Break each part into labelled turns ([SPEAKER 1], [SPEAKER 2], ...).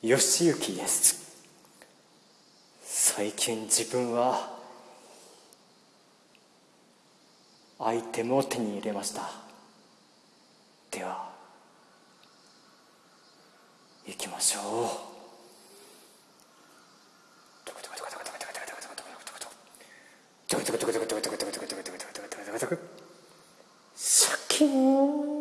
[SPEAKER 1] 義行です。最近自分はアイテムを手に入れました。では行きましょう。シャキーン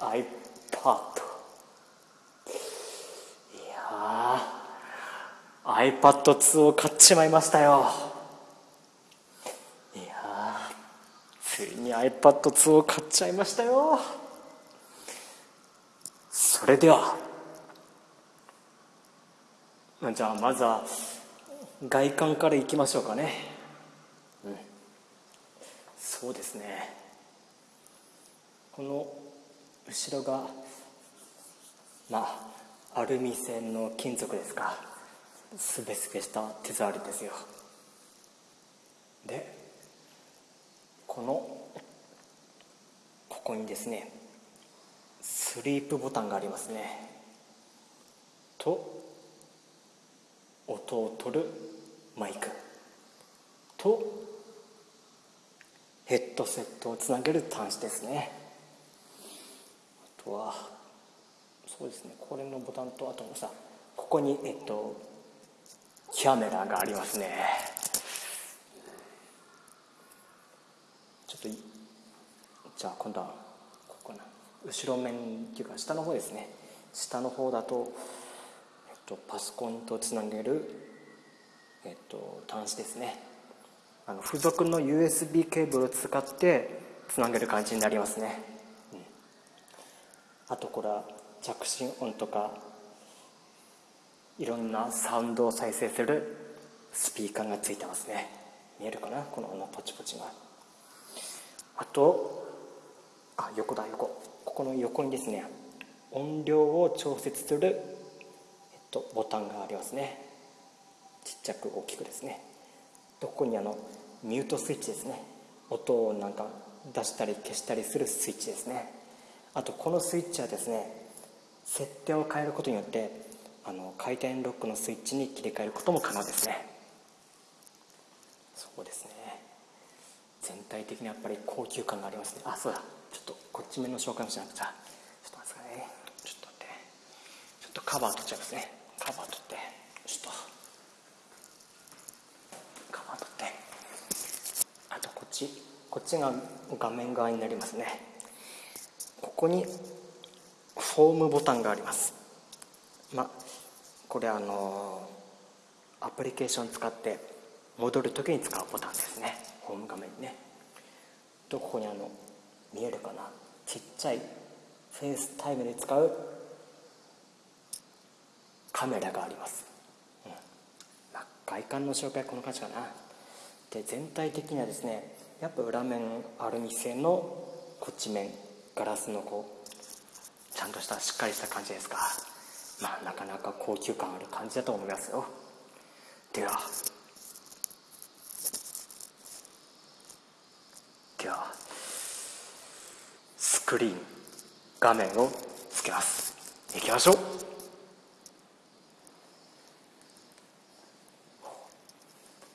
[SPEAKER 1] iPad いやー iPad2 を買っちまいましたよ。いやついに iPad2 を買っちゃいましたよ。それではじゃあまずは外観からいきましょうかね。うん。そうですね。この後ろがまあアルミ製の金属ですか。すべすべした手触りですよ。でこのここにですねスリープボタンがありますね。と音を取るマイク。とヘッドセットをつなげる端子ですね。とはそうですね。これのボタンとあとさここにえっとキャメラがありますね。ちょっとじゃあ今度はここな。後ろ面っていうか下の方ですね。下の方だととパソコンとつなげる、えっと、端子ですね。あの付属の USB ケーブルを使ってつなげる感じになりますね、あとこれは着信音とかいろんなサウンドを再生するスピーカーがついてますね。見えるかな？このポチポチが。あとあ横だ横。ここの横にですね音量を調節するえっとボタンがありますね。ちっちゃく大きくですね。ここにあのミュートスイッチですね。音をなんか出したり消したりするスイッチですね。あとこのスイッチはですね設定を変えることによってあの回転ロックのスイッチに切り替えることも可能ですね。そうですね。全体的にやっぱり高級感がありますね。あそうだ。ちょっとこっち面の紹介もしなくちゃ。ちょっと待ってくださいね。ちょっと待って。ちょっとカバー取っちゃいますね。カバー取って。ちょっと。カバー取って。あとこっち。こっちが画面側になりますね。ここにフォームボタンがあります。まあこれあのアプリケーション使って戻る時に使うボタンですね。ホーム画面にね。とここにあの見えるかな。ちっちゃい FaceTime で使うカメラがあります、うん。まあ、外観の紹介この感じかな。で全体的にはですねやっぱ裏面アルミ製のこっち面。ガラスのこうちゃんとしたしっかりした感じですがまあなかなか高級感ある感じだと思いますよ。では。では。スクリーン画面をつけます。いきましょう。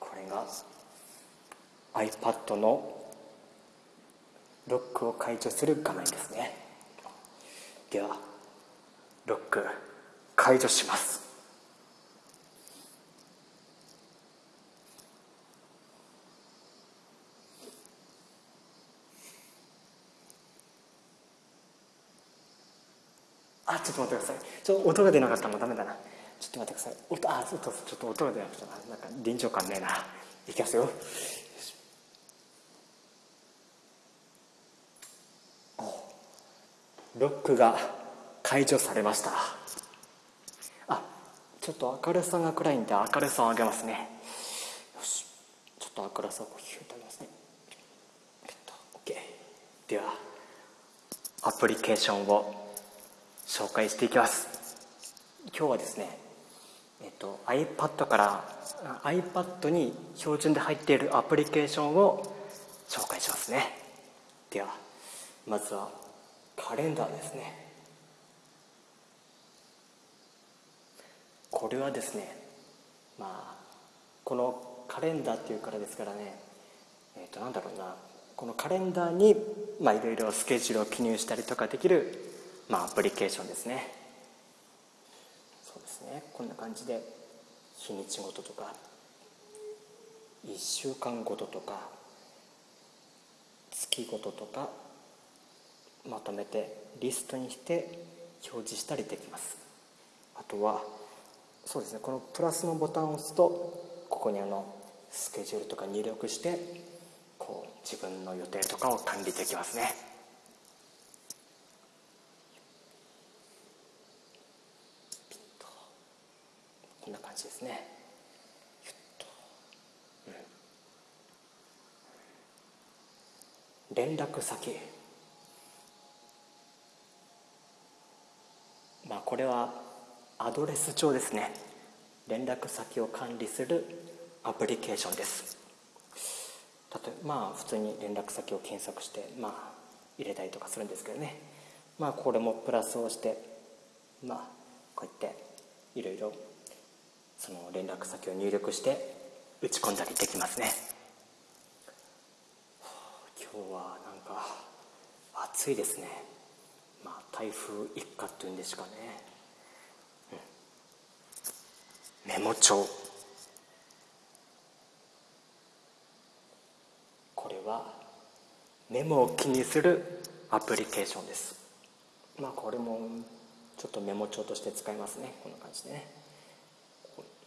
[SPEAKER 1] これが iPad のロックを解除する画面ですね。ではロック解除します。あちょっと待ってください。ちょっと音が出なかったのダメだな。ちょっと待ってください。音あちょっとちょっと音が出なかったなんか臨場感ねえな。いきますよ。ロックが解除されました。あちょっと明るさが暗いんで明るさを上げますね。よし。ちょっと明るさをヒュッと上げますね。えっと。OK ではアプリケーションを紹介していきます。今日はですねえっと、iPad から iPad に標準で入っているアプリケーションを紹介しますね。ではまずはカレンダーですね。これはですねまあこのカレンダーっていうからですからねえっ、ー、となんだろうなこのカレンダーにまあいろいろスケジュールを記入したりとかできるまあアプリケーションですね。そうですね。こんな感じで日にちごととか1週間ごととか月ごととかまとめてリストにして表示したりできます。あとはそうですねこのプラスのボタンを押すとここにあのスケジュールとか入力してこう自分の予定とかを管理できますね。こんな感じですね。連絡先まあこれはアドレス帳ですね。連絡先を管理するアプリケーションです。例えばまあ普通に連絡先を検索してまあ入れたりとかするんですけどね。まあこれもプラスをしてまあこうやっていろいろその連絡先を入力して打ち込んだりできますね。今日はなんか暑いですね。台風一過っていうんですかね、うん、メモ帳。これはメモを気にするアプリケーションです。まあこれもちょっとメモ帳として使いますね。こんな感じでね。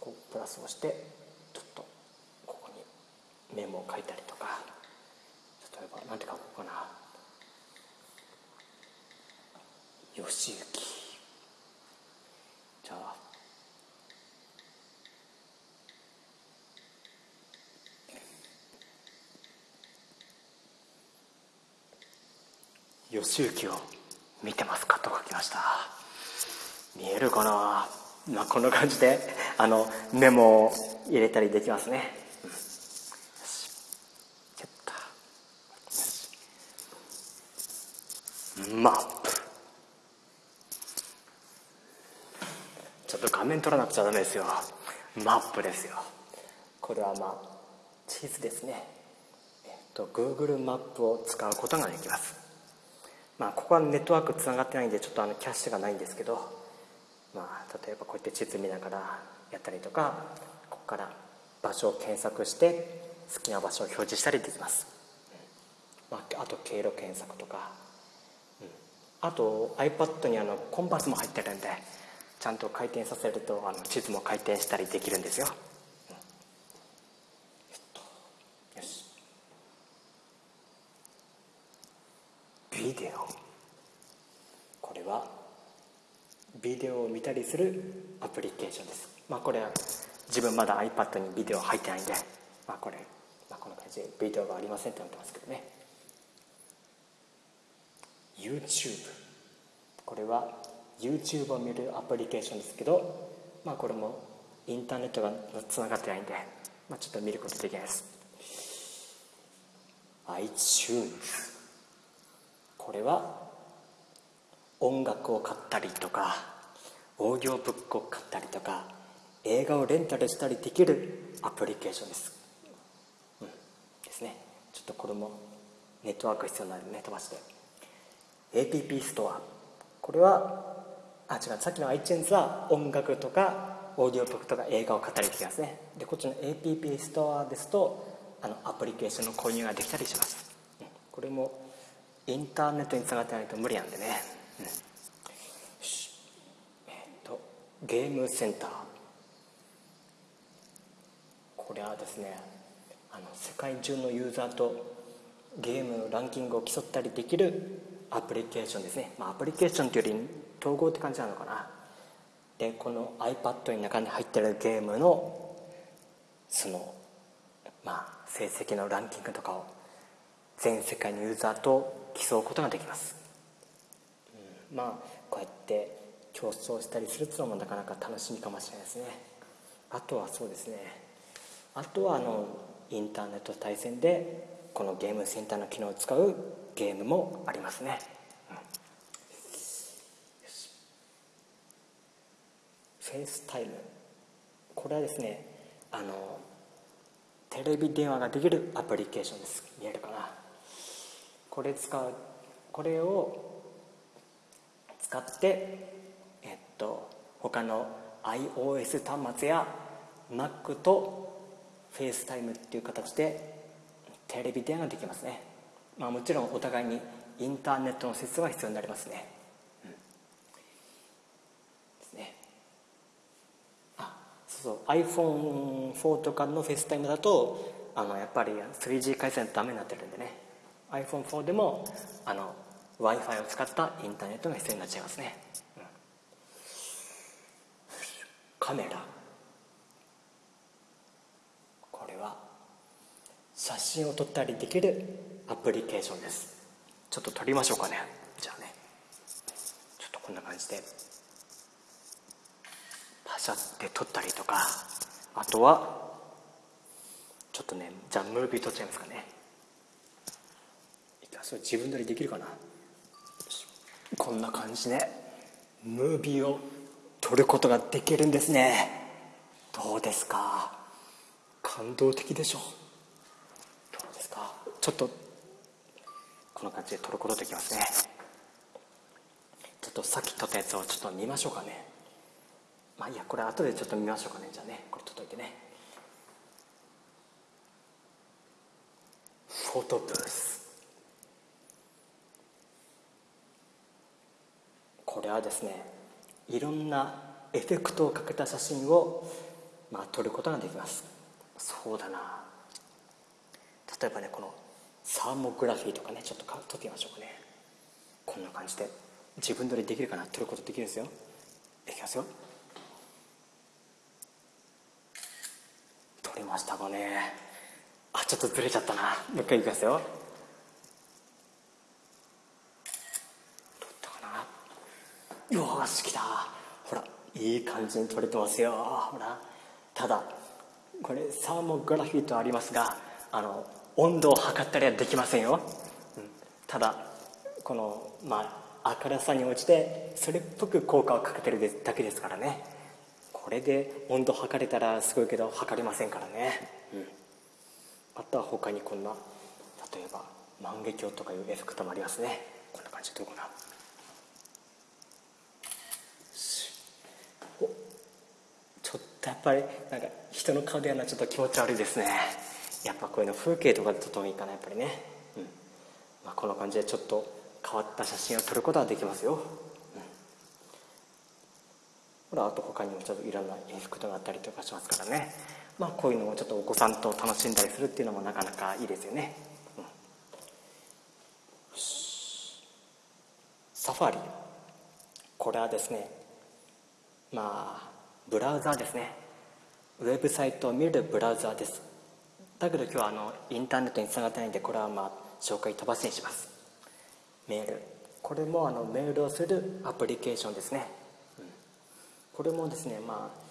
[SPEAKER 1] こうプラスをしてちょっとここにメモを書いたりとか。例えば何て書こうかな。よしゆきじゃあ。よしゆきを見てますか？と書きました。見えるかな？まあこんな感じであのメモを入れたりできますね。マップちょっと画面撮らなくちゃダメですよ。マップですよ。これはまあ地図ですね。えっと Google マップを使うことができます。まあここはネットワークつながってないんでちょっとあのキャッシュがないんですけど。まあ例えばこうやって地図見ながらやったりとかここから場所を検索して好きな場所を表示したりできます、まあ、あと経路検索とか。あと iPad にあのコンパスも入ってるんでちゃんと回転させるとあの地図も回転したりできるんですよ、うん、よし。ビデオ。これはビデオを見たりするアプリケーションです。まあこれは自分まだ iPad にビデオ入ってないんでまあこれ、まあ、こんな感じでビデオがありませんってなってますけどね。YouTube これは YouTube を見るアプリケーションですけどまあこれもインターネットがつながってないんで、まあ、ちょっと見ることできないです。iTunes これは音楽を買ったりとかオーディオブックを買ったりとか映画をレンタルしたりできるアプリケーションです、うん、ですね。ちょっとこれもネットワーク必要なのでね飛ばして。APP ストア。これはあ違う。さっきの iTunes は音楽とかオーディオブックとか映画を買ったりできますね。でこっちの APP ストアですとあのアプリケーションの購入ができたりします、これもインターネットにつながってないと無理なんでね、うん、えっ、とゲームセンター。これはですねあの世界中のユーザーとゲームのランキングを競ったりできるアプリケーションですね、まあ、アプリケーションというより統合って感じなのかな？でこの iPad の中に入ってるゲームのそのまあ成績のランキングとかを全世界のユーザーと競うことができます、うん、まあこうやって競争したりするっていうのもなかなか楽しみかもしれないですね。あとはそうですね。あとはあのインターネット対戦でこの Game Center の機能を使うゲームもありますね、うん、 FaceTime。これはですねあのテレビ電話ができるアプリケーションです。見えるかな？これ使うこれを使ってえっと他の iOS 端末や Mac と FaceTime っていう形でテレビ電話ができますね。まあもちろんお互いにインターネットの接続が必要になりますね、うん、ですねあそうそう iPhone4 とかの FaceTime だとあのやっぱり 3G 回線ダメになってるんでね。iPhone4 でも w i f i を使ったインターネットが必要になっちゃいますね、うん、カメラ。これは写真を撮ったりできるアプリケーションです。ちょっと撮りましょうかね。じゃあね。ちょっとこんな感じで。パシャって撮ったりとかあとはちょっとねじゃあムービー撮っちゃいますかね。それ自分撮りできるかな。こんな感じでムービーを撮ることができるんですね。どうですか？感動的でしょどうですか？ちょっとこんな感じで撮ることできますね。ちょっとさっき撮ったやつをちょっと見ましょうかねまあいいやこれ後でちょっと見ましょうかね。じゃあねこれ撮っといてね。フォトブース。これはですねいろんなエフェクトをかけた写真を、まあ、撮ることができます。そうだな。例えばねこのサーモグラフィーとかねちょっとか撮ってみましょうかね。こんな感じで自分撮りできるかな？撮ることできるんですよ。いきますよ。撮りましたかね。あちょっとずれちゃったな。もう一回いきますよ。取ったかな。よし来たほらいい感じに撮れてますよ。ほら。ただこれサーモグラフィーとありますがあの温度を測ったりはできませんよ、うん、ただこのまあ明るさに応じてそれっぽく効果をかけてるだけですからね。これで温度測れたらすごいけど測れませんからね、うん、あとは他にこんな例えば万華鏡とかいうエフェクトもありますね。こんな感じどうかな。おちょっとやっぱりなんか人の顔でやるのはちょっと気持ち悪いですね。やっぱこういうの風景とかで撮ってもいいかなやっぱりね、うん。まあ、こんな感じでちょっと変わった写真を撮ることはできますよ、ほらあと他にもちょっといろんな演出があったりとかしますからね。まあこういうのもちょっとお子さんと楽しんだりするっていうのもなかなかいいですよね、うん、サファリ。これはですねまあブラウザーですね。ウェブサイトを見るブラウザーです。だけど今日はあのインターネットにつながってないんでこれはまあ紹介飛ばしにします。メール。これもあのメールをするアプリケーションですね、これもですねまあ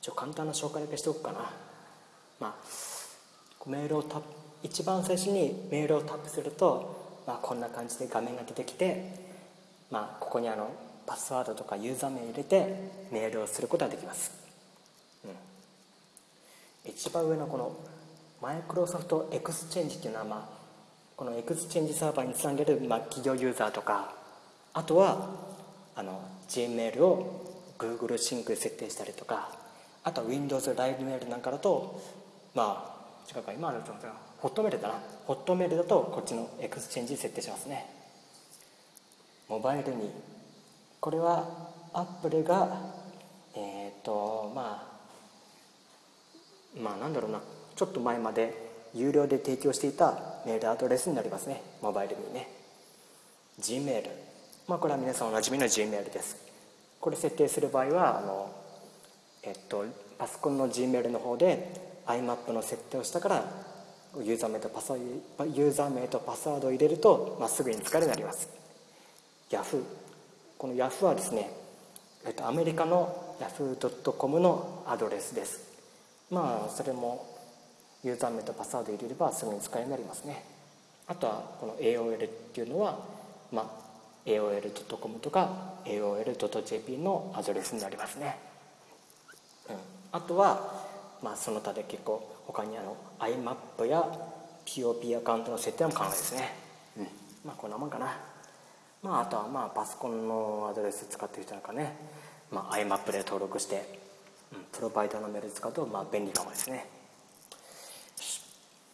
[SPEAKER 1] 一応簡単な紹介だけしておくかな。まあメールをタップ一番最初にメールをタップすると、まあ、こんな感じで画面が出てきて、まあ、ここにあのパスワードとかユーザー名入れてメールをすることができます、うん、一番上のこのマイクロソフトエクスチェンジっていうのは、まあ、この Exchange サーバーにつなげる、まあ、企業ユーザーとかあとはあの Gmail を Google シンクで設定したりとかあとは Windows ライブメールなんかだとまあ違うか今あると Hotmail だな。 Hotmail だとこっちの Exchange 設定しますね。モバイルに。これはアップルがえっ、ー、とまあまあなんだろうな。ちょっと前まで有料で提供していたメールアドレスになりますね。モバイルにね。Gmail まあこれは皆さんおなじみの Gmail です。これ設定する場合はあのえっとパソコンの Gmail の方で IMAP の設定をしたからユーザー名とパスワユーザー名とパスワードを入れると、まあ、すぐに使えるようになります。Yahoo この Yahoo はですね、えっと、アメリカの Yahoo.com のアドレスです。まあそれもユーザー名とパスワード入れればすぐに使えるようになりますね。あとはこの AOL っていうのは、まあ、AOL.com とか AOL.jp のアドレスになりますね、うん、あとは、まあ、その他で結構他にあの IMAP や POP アカウントの設定も可能ですね、うん、まあこんなもんかな。まああとはまあパソコンのアドレス使ってる人なんかね、まあ、IMAP で登録して、うん、プロバイダーのメール使うとまあ便利かもですね。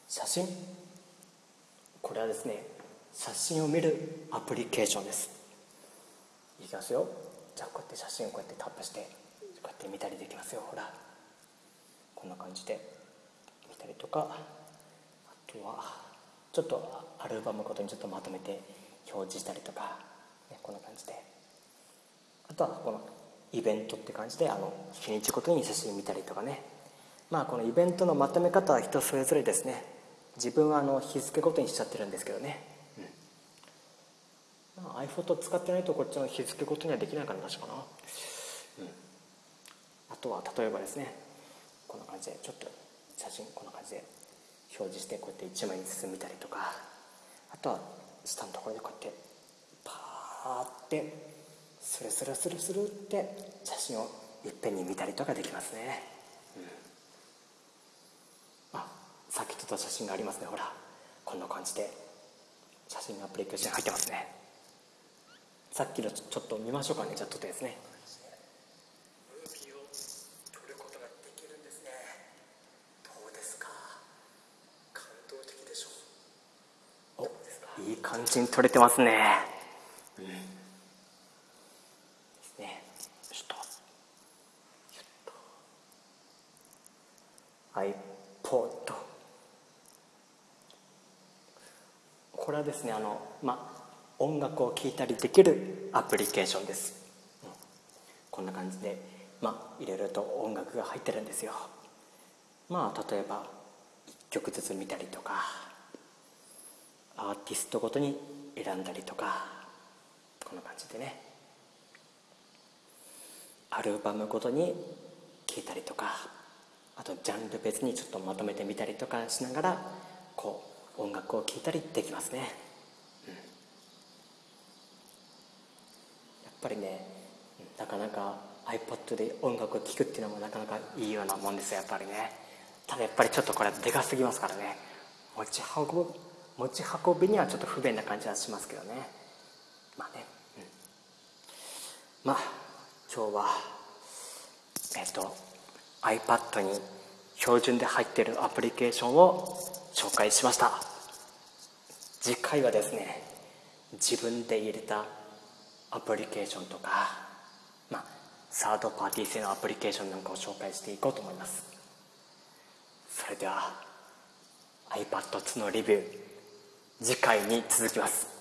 [SPEAKER 1] 写真。これはですね写真を見るアプリケーションです。いきますよ。じゃあこうやって写真をこうやってタップしてこうやって見たりできますよ。ほら。こんな感じで。見たりとか。あとはちょっとアルバムごとにちょっとまとめて表示したりとか、ね、こんな感じで。あとはこのイベントって感じであの日にちごとに写真見たりとかね。まあこのイベントのまとめ方は人それぞれですね。自分はあの日付ごとにしちゃってるんですけどね、iPhoto 使ってないとこっちの日付ごとにはできないから確かな、うん、あとは例えばですねこんな感じでちょっと写真こんな感じで表示してこうやって1枚に進みたりとか。あとは下のところでこうやってパーってスルスルスルスルって写真をいっぺんに見たりとかできますね、うん、あさっき撮った写真がありますね。ほらこんな感じで写真のアプリケーション入ってますね。さっきのちょっと見ましょうかねじゃあ撮ったやつねいい感じに撮れてますね。うん。ですね。ちょっと。iPod。これはですね、あの、まあ、音楽を聴いたりできるアプリケーションです。うん、こんな感じで、まあ、いろいろと音楽が入ってるんですよ。まあ、例えば、1曲ずつ見たりとか。アーティストごとに選んだりとかこんな感じでねアルバムごとに聴いたりとかあとジャンル別にちょっとまとめてみたりとかしながらこう音楽を聴いたりできますね、うん、やっぱりねなかなか iPod で音楽を聴くっていうのもなかなかいいようなもんですよやっぱりね。ただやっぱりちょっとこれでかすぎますからね。持ち運ぶ持ち運びにはちょっと不便な感じはしますけどね。まあね、うん、まあ今日はえっと iPad に標準で入ってるアプリケーションを紹介しました。次回はですね自分で入れたアプリケーションとかまあサードパーティー製のアプリケーションなんかを紹介していこうと思います。それでは iPad2 のレビュー次回に続きます。